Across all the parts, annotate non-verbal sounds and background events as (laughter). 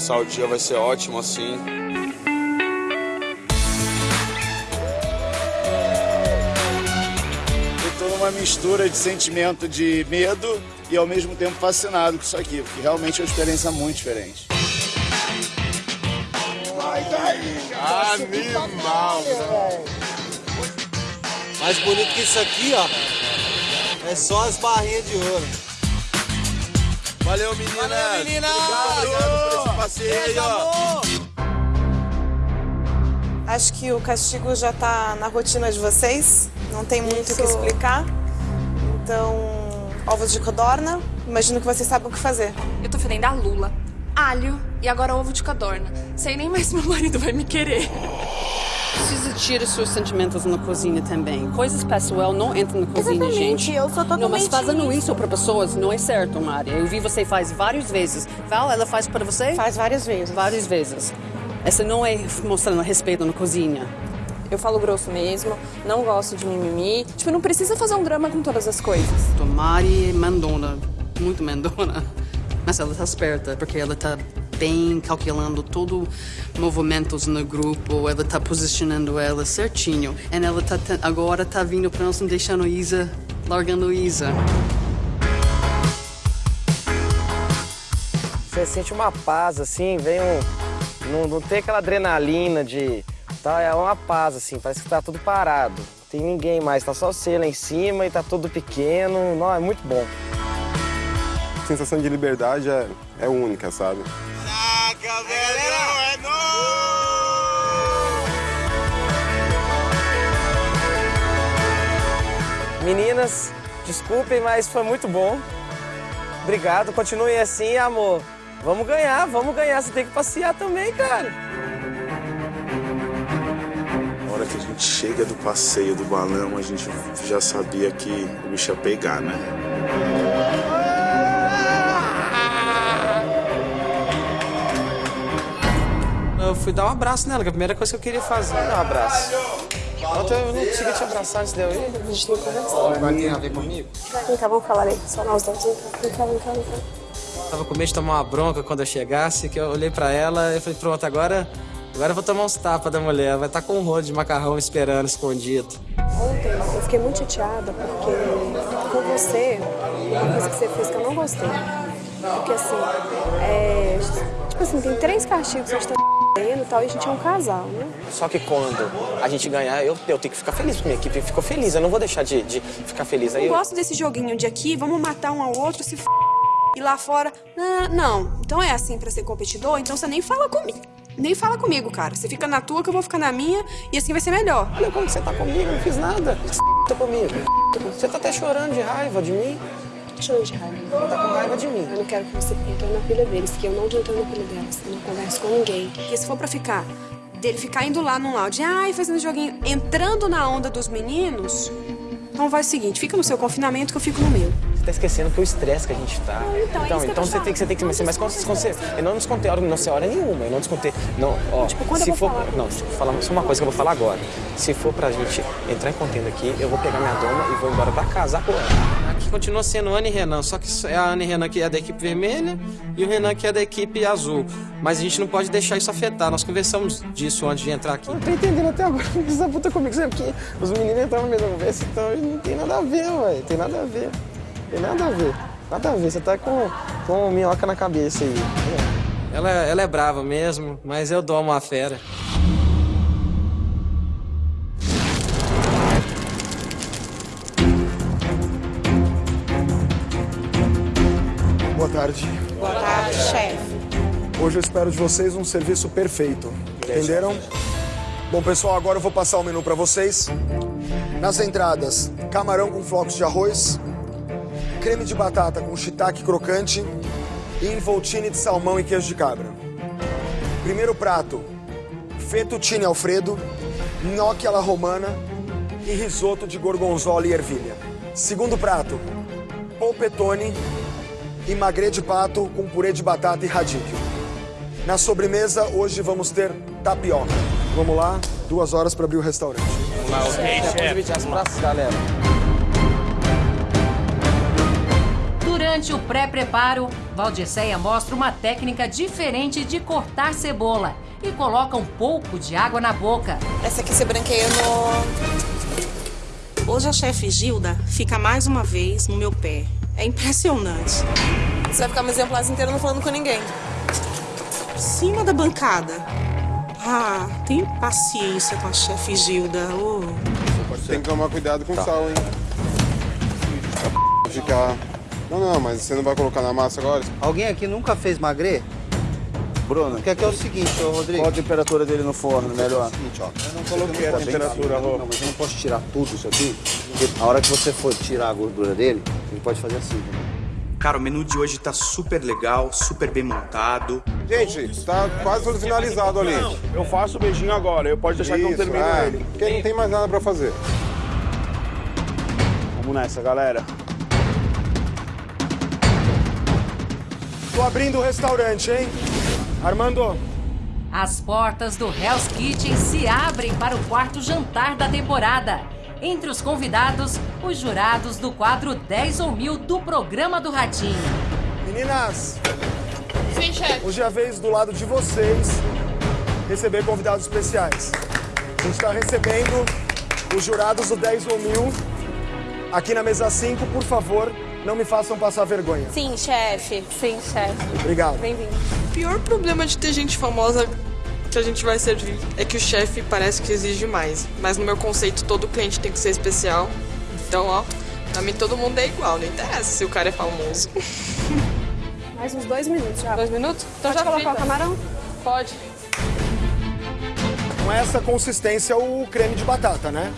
começar o dia vai ser ótimo assim. Eu tô numa mistura de sentimento de medo e ao mesmo tempo fascinado com isso aqui, porque realmente é uma experiência muito diferente. Animal! Mais bonito que isso aqui, ó. É só as barrinhas de ouro. Valeu, meninas! Valeu, meninas! Obrigado esse passeio. Acho que o castigo já tá na rotina de vocês, não tem muito o que explicar. Então, ovos de codorna, imagino que vocês sabem o que fazer. Eu tô fedendo a lula, alho e agora ovo de codorna. Sei nem mais se meu marido vai me querer. Precisa tirar seus sentimentos na cozinha também. Coisas pessoal não entram na cozinha, Exatamente, gente. eu sou Não, mas totalmente fazendo isso. para pessoas não é certo, Maria. Eu vi você faz várias vezes. Val, ela faz para você? Faz várias vezes. Várias vezes. Essa não é mostrando respeito na cozinha. Eu falo grosso mesmo, não gosto de mimimi. Tipo, não precisa fazer um drama com todas as coisas. Mari é mandona, muito mandona. Mas ela tá esperta, porque ela tá bem calculando todo movimentos no grupo, ela tá posicionando ela certinho. E ela tá, agora tá vindo pra nós, não deixando Isa, largando Isa. Você sente uma paz, assim, vem um. Não, não tem aquela adrenalina de. Tá, é uma paz, assim, parece que tá tudo parado. Não tem ninguém mais, tá só você lá em cima e tá tudo pequeno. Não, é muito bom. A sensação de liberdade é, é única, sabe? Meninas, desculpem, mas foi muito bom. Obrigado, continuem assim, amor. Vamos ganhar, vamos ganhar. Você tem que passear também, cara. Na hora que a gente chega do passeio do balão, a gente já sabia que o bicho ia pegar, né? Eu fui dar um abraço nela, que é a primeira coisa que eu queria fazer. Dá um abraço. Ontem eu não consegui te abraçar antes de eu ir. A gente tem que conversar. Vai ter a ver comigo? Vem cá, vamos falar aí. Só nós dois. Vem cá, vem cá, vem cá. Tava com medo de tomar uma bronca quando eu chegasse, que eu olhei pra ela e falei, pronto, agora, agora eu vou tomar uns tapas da mulher. Vai estar com um rolo de macarrão esperando, escondido. Ontem eu fiquei muito chateada porque com você, uma coisa que você fez que eu não gostei. Porque assim, é, tipo assim, tem três castigos que a e tal, e a gente é um casal, né? Só que quando a gente ganhar, eu, eu tenho que ficar feliz, porque minha equipe ficou feliz. Eu não vou deixar de, de ficar feliz. Aí Eu eu, gosto desse joguinho de aqui, vamos matar um ao outro, se f... e lá fora. Não, não, então é assim pra ser competidor, então você nem fala comigo. Nem fala comigo, cara. Você fica na tua que eu vou ficar na minha e assim vai ser melhor. olha como você tá comigo, eu não fiz nada. Tá comigo. Você tá até chorando de raiva de mim. Chorando de raiva. Tá com raiva de mim. Eu não quero que você entre na pilha deles, que eu não entro na pilha delas. Eu não converso com ninguém. Porque se for pra ficar, dele ficar indo lá num áudio, ai, fazendo joguinho, entrando na onda dos meninos, então vai o seguinte, fica no seu confinamento que eu fico no meu. Você tá esquecendo que o estresse que a gente tá. então é isso que eu então tô você tem que você tem que mas, mas quando, você, eu não descontei hora, não sei hora nenhuma, eu não descontei. Não, ó, Tipo, quando eu se vou for, falar? não, deixa eu falar só uma coisa que eu vou falar agora. Se for pra gente entrar em contenda aqui, eu vou pegar minha doma e vou embora pra casa com ela. Continua sendo Ana e Renan, só que é a Ana e Renan que é da equipe vermelha e o Renan que é da equipe azul. Mas a gente não pode deixar isso afetar. Nós conversamos disso antes de entrar aqui. Eu não tô entendendo até agora (laughs) o que essa puta comigo, sabe? Porque os meninos entraram na mesma conversa, então não tem nada a ver, ué. Tem nada a ver. Tem nada a ver. Nada a ver. Você tá com, com minhoca na cabeça aí. Ela, ela é brava mesmo, mas eu dou uma fera. Tarde. Boa tarde, chefe. Hoje eu espero de vocês um serviço perfeito. Entenderam? Bom, pessoal, agora eu vou passar o menu para vocês. Nas entradas, camarão com flocos de arroz, creme de batata com shiitake crocante e involtine de salmão e queijo de cabra. Primeiro prato, fettuccine alfredo, gnocchi alla romana e risoto de gorgonzola e ervilha. Segundo prato, polpetone e magre de pato com purê de batata e radicchio. Na sobremesa, hoje vamos ter tapioca. Vamos lá, duas horas para abrir o restaurante. Vamos dividir as praças, galera. Durante o pré-preparo, Valdisseia mostra uma técnica diferente de cortar cebola e coloca um pouco de água na boca. Essa aqui você branqueia no... Hoje a chefe Gilda fica mais uma vez no meu pé. É impressionante. Você vai ficar um exemplar inteiro não falando com ninguém. Cima da bancada. Ah, tem paciência com a chefe Gilda. Oh. Tem que tomar cuidado com o sal, hein? Ficar... Não, não, mas você não vai colocar na massa agora? Alguém aqui nunca fez magre? Bruno. Quer que é o seguinte, ô Rodrigo. Qual a temperatura dele no forno, melhor? É o seguinte, ó. Eu não coloquei a temperatura, Rô. Não, mas eu não posso tirar tudo isso aqui, porque a hora que você for tirar a gordura dele, ele pode fazer assim. Cara, o menu de hoje tá super legal, super bem montado. Gente, tá quase tudo finalizado ali. Eu faço o beijinho agora, eu pode deixar que eu Isso, termino é, ele. Porque não tem mais nada pra fazer. Vamos nessa, galera. Tô abrindo o restaurante, hein? Armando, As portas do Hell's Kitchen se abrem para o quarto jantar da temporada. Entre os convidados, os jurados do quadro 10 ou Mil do programa do Ratinho. meninas, Sim, chefe. hoje é a vez do lado de vocês receber convidados especiais. A gente está recebendo os jurados do 10 ou mil aqui na mesa 5. Por favor, não me façam passar vergonha. Sim, chefe. Sim, chefe. Obrigado. Bem-vindo. O pior problema de ter gente famosa que a gente vai servir é que o chefe parece que exige mais. Mas no meu conceito, todo cliente tem que ser especial. Então, ó, pra mim todo mundo é igual, não interessa se o cara é famoso. (laughs) Mais uns dois minutos já. Dois minutos? Então Pode já colocar o camarão? Pode. Com essa consistência, o creme de batata, né?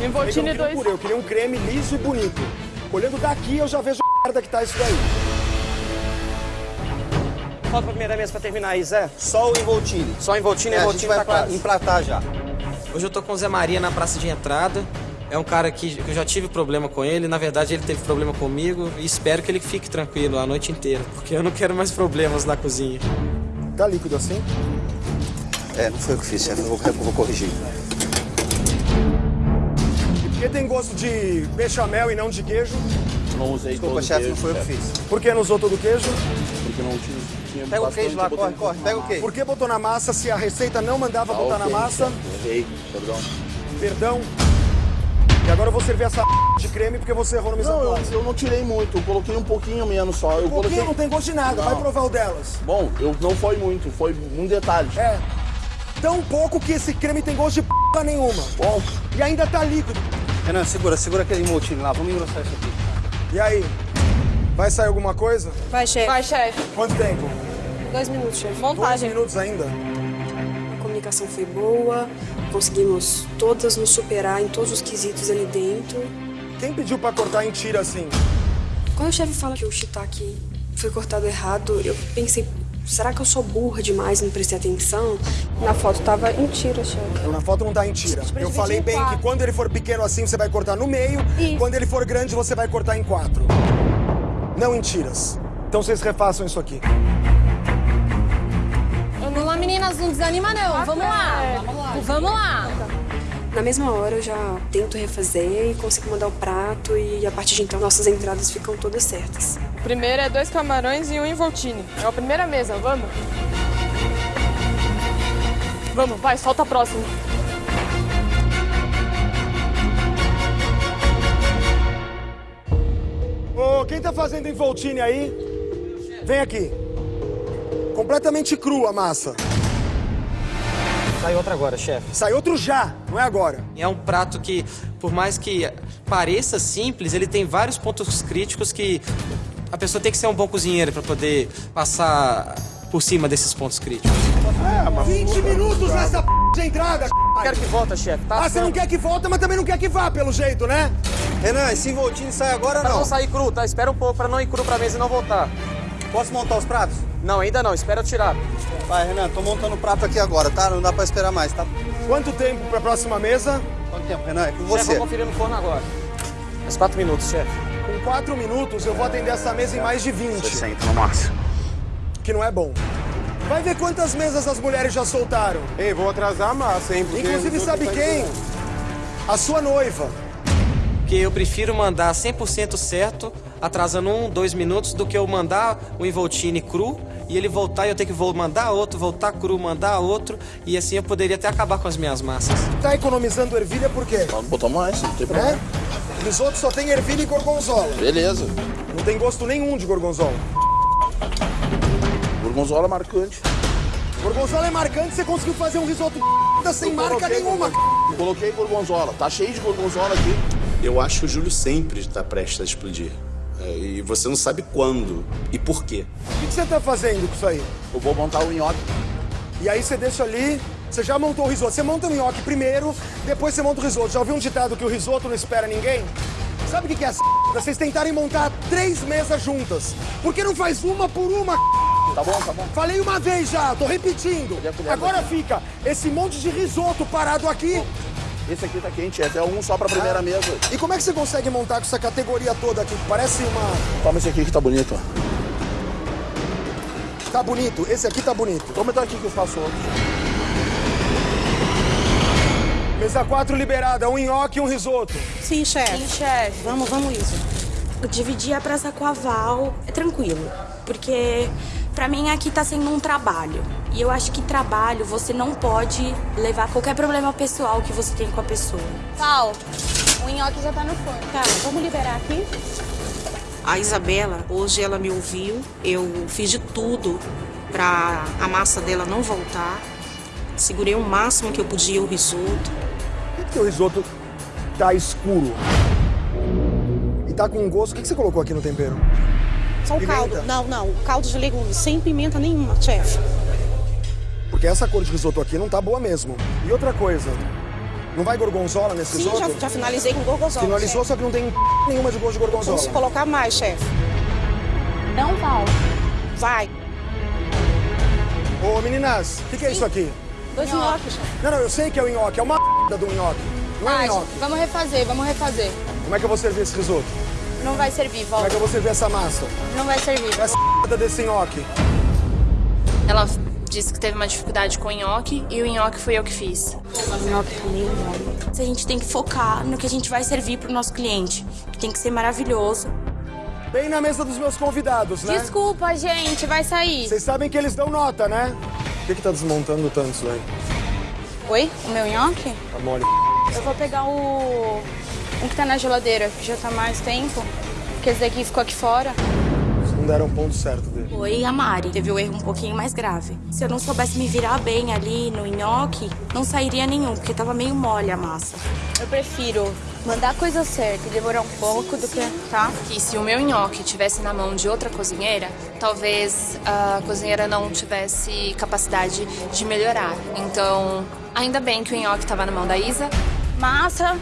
Um dois. purê, eu queria um creme liso e bonito. Olhando daqui, eu já vejo a merda que tá isso daí. Falta pra primeira mesa pra terminar aí, Zé. Só o envoltine. Só envoltine, É, a envoltine gente vai tá pra- quase. empratar já. Hoje eu tô com o Zé Maria na praça de entrada. É um cara que que eu já tive problema com ele. Na verdade, ele teve problema comigo. E espero que ele fique tranquilo a noite inteira. Porque eu não quero mais problemas na cozinha. Tá líquido assim? É, não foi eu que fiz, chefe. Eu vou, eu vou corrigir. E por que tem gosto de bechamel e não de queijo? Não usei Desculpa, todo o chefe, queijo, não foi eu que fiz. Por que não usou todo o queijo? Porque não tinha, tinha Pega o queijo lá, corre, corre. Pega o queijo. Por que botou na massa se a receita não mandava Tá botar na ok, massa? chefe. Errei, perdão. Perdão. E agora eu vou servir essa (laughs) de creme porque você errou no en Não, eu, eu não tirei muito, eu coloquei um pouquinho menos só. Eu Um pouquinho coloquei... não tem gosto de nada, vai Não. provar o delas. Bom, eu, não foi muito, foi um detalhe. É. Tão pouco que esse creme tem gosto de p nenhuma. Bom, E ainda tá líquido. Renan, segura, segura aquele envoltine lá. Vamos engrossar isso aqui. E aí? Vai sair alguma coisa? Vai, chefe. Vai, chefe. Quanto tempo? Dois minutos, chefe. Dois Montagem. minutos ainda? A comunicação foi boa, conseguimos todas nos superar em todos os quesitos ali dentro. Quem pediu pra cortar em tira assim? Quando o chefe fala que o shiitake foi cortado errado, eu pensei, será que eu sou burra demais e não prestei atenção? Na foto tava em tira, chefe. Na foto não tá em tira. Eu falei bem em que quando ele for pequeno assim, você vai cortar no meio. Isso. Quando ele for grande, você vai cortar em quatro. Não em tiras. Então vocês refaçam isso aqui. Vamos lá, meninas, não desanima não. Vamos lá. Vamos lá. Na mesma hora eu já tento refazer e consigo mandar o prato e a partir de então nossas entradas ficam todas certas. O primeiro é dois camarões e um involtine. É a primeira mesa, vamos? Vamos, vai, solta a próxima. Quem tá fazendo envoltine aí? Vem aqui. Completamente crua a massa. Sai outra agora, chefe. Sai outro já, não é agora. É um prato que, por mais que pareça simples, ele tem vários pontos críticos que a pessoa tem que ser um bom cozinheiro para poder passar por cima desses pontos críticos. 20 minutos nessa p de entrada. Quero que volta, chefe. Tá Ah, você não quer que volta, mas também não quer que vá, pelo jeito, né? Renan, esse envoltine sai agora Pra não? não sair cru, tá? Espera um pouco pra não ir cru pra mesa e não voltar. Posso montar os pratos? Não, ainda não. Espera eu tirar. Vai, Renan, tô montando o prato aqui agora, tá? Não dá pra esperar mais, tá? Quanto tempo pra próxima mesa? Quanto tempo, Renan? É com Chefe, você. vou conferir no forno agora. Mais quatro minutos, chefe. Com 4 minutos eu vou atender essa mesa em mais de 20. 60 no máximo. Que não é bom. Vai ver quantas mesas as mulheres já soltaram. Ei, vou atrasar a massa, hein? porque Inclusive, sabe quem? A sua noiva. Porque eu prefiro mandar 100% certo, atrasando um, dois minutos, do que eu mandar o involtine cru e ele voltar e eu ter que mandar outro, voltar cru, mandar outro. E assim eu poderia até acabar com as minhas massas. Tá economizando ervilha por quê? Vamos botar mais, não tem problema. Né? Risoto só tem ervilha e gorgonzola. Beleza. Não tem gosto nenhum de gorgonzola. Gorgonzola é marcante. Gorgonzola é marcante, você conseguiu fazer um risoto (laughs) sem marca nenhuma. gorgon- Coloquei gorgonzola. Tá cheio de gorgonzola aqui. Eu acho que o Júlio sempre está prestes a explodir. É, e você não sabe quando e por quê. O que você tá fazendo com isso aí? Eu vou montar o nhoque. E aí você deixa ali, você já montou o risoto. Você monta o nhoque primeiro, depois você monta o risoto. Já ouviu um ditado que o risoto não espera ninguém? Sabe o que que é essa (laughs) Vocês tentarem montar três mesas juntas. Por que não faz uma por uma? (laughs) Tá bom, tá bom. Falei uma vez já, tô repetindo. Agora fica esse monte de risoto parado aqui. Esse aqui tá quente, é até um só pra primeira Ah. mesa. E como é que você consegue montar com essa categoria toda aqui? Parece uma. Toma esse aqui que tá bonito, ó. Tá bonito, esse aqui tá bonito. Toma então aqui que eu faço outro. Mesa 4 liberada, um nhoque e um risoto. Sim, chefe. Sim, chefe. Vamos, vamos isso. Dividir a praça com a Val é tranquilo, porque pra mim aqui tá sendo um trabalho. E eu acho que trabalho você não pode levar qualquer problema pessoal que você tem com a pessoa. Val, o nhoque já tá no forno. Tá, vamos liberar aqui? A Isabela, hoje ela me ouviu. Eu fiz de tudo pra a massa dela não voltar. Segurei o máximo que eu podia o risoto. Por que o risoto tá escuro? E tá com gosto. O que você colocou aqui no tempero? Só o Pimenta? caldo. Não, não. Caldo de legumes, sem pimenta nenhuma, chefe. Porque essa cor de risoto aqui não tá boa mesmo. E outra coisa, não vai gorgonzola nesse Sim, risoto? já, já finalizei com gorgonzola. Finalizou, chefe. só que não tem nenhuma de gosto de gorgonzola. Vamos colocar mais, chefe. Não, Val. Vai. Ô, meninas, o que, que é isso aqui? Dois nhoques, chefe. Não, não, eu sei que é o nhoque, é uma (laughs) do nhoque. Não é Ai, nhoque. vamos refazer, vamos refazer. Como é que eu vou servir esse risoto? Não vai servir, Como volta. é que eu vou servir essa massa? Não vai servir. Essa desse nhoque. Ela disse que teve uma dificuldade com o nhoque e o nhoque foi eu que fiz. O nhoque tá meio mole. A gente tem que focar no que a gente vai servir pro nosso cliente. Que tem que ser maravilhoso. Bem na mesa dos meus convidados, né? Desculpa, gente, vai sair. Vocês sabem que eles dão nota, né? Por que, que tá desmontando tanto isso aí? Oi? O meu nhoque? Tá mole. Eu vou pegar o. um que tá na geladeira, que já tá mais tempo. Porque esse daqui ficou aqui fora. Vocês não deram o ponto certo dele. Foi a Mari. Teve o erro um pouquinho mais grave. Se eu não soubesse me virar bem ali no nhoque, não sairia nenhum, porque tava meio mole a massa. Eu prefiro mandar a coisa certa e demorar um pouco do que. tá? E se o meu nhoque tivesse na mão de outra cozinheira, talvez a cozinheira não tivesse capacidade de melhorar. Então, ainda bem que o nhoque estava na mão da Isa. Massa.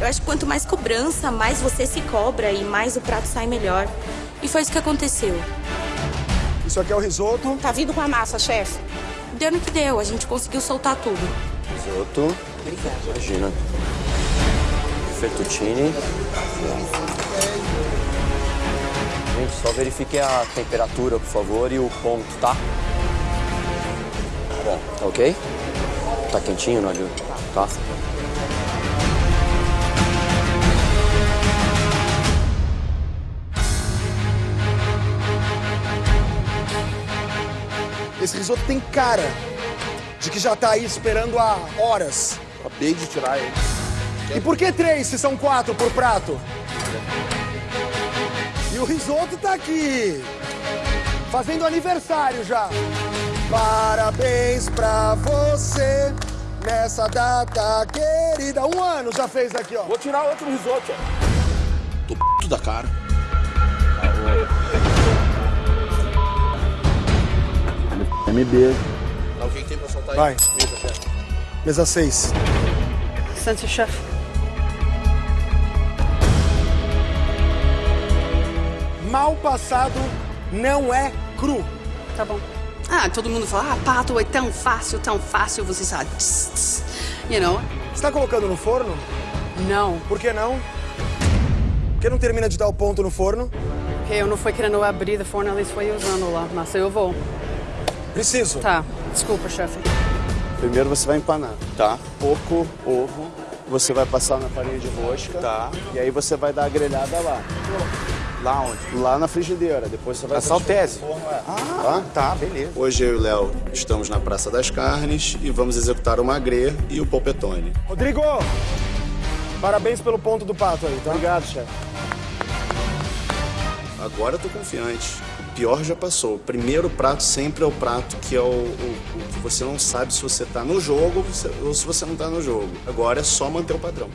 Eu acho que quanto mais cobrança, mais você se cobra e mais o prato sai melhor. E foi isso que aconteceu. Isso aqui é o risoto. Tá vindo com a massa, chefe. Deu no que deu, a gente conseguiu soltar tudo. Risoto. Imagina. Fettuccine. Gente, só verifique a temperatura, por favor, e o ponto, tá? Bom, tá ok? Tá quentinho, Nalho? Tá. Esse risoto tem cara de que já tá aí esperando há horas. Acabei de tirar ele. E por que três se são quatro por prato? E o risoto tá aqui. Fazendo aniversário já. Parabéns pra você nessa data querida. Um ano já fez aqui, ó. Vou tirar outro risoto, ó. Tô p da cara. MB. Tá, o que, que tem pra soltar Vai. aí? Mesa, chefe. Mesa seis. Licença, chefe. Mal passado não é cru. Tá bom. Ah, todo mundo fala, ah, pato é tão fácil, tão fácil, você sabe. Tss, tss. You know? Você tá colocando no forno? Não. Por que não? Por que não termina de dar o ponto no forno? Porque eu não fui querendo abrir o forno, eles foi usando lá, mas eu vou. Preciso. Tá, desculpa, chefe. Primeiro você vai empanar. Tá. Pouco ovo, você vai passar na farinha de rosca. Tá. E aí você vai dar a grelhada lá. Lá onde? Lá na frigideira. Depois você vai... Na saltese? Ah, tá, beleza. Hoje eu e o Léo estamos na Praça das Carnes e vamos executar o magre e o polpetone. Rodrigo! Parabéns pelo ponto do pato aí, tá? Obrigado, chefe. Agora eu tô confiante. Pior já passou. O primeiro prato sempre é o prato que é o, o- o que você não sabe se você tá no jogo ou se você não tá no jogo. Agora é só manter o padrão.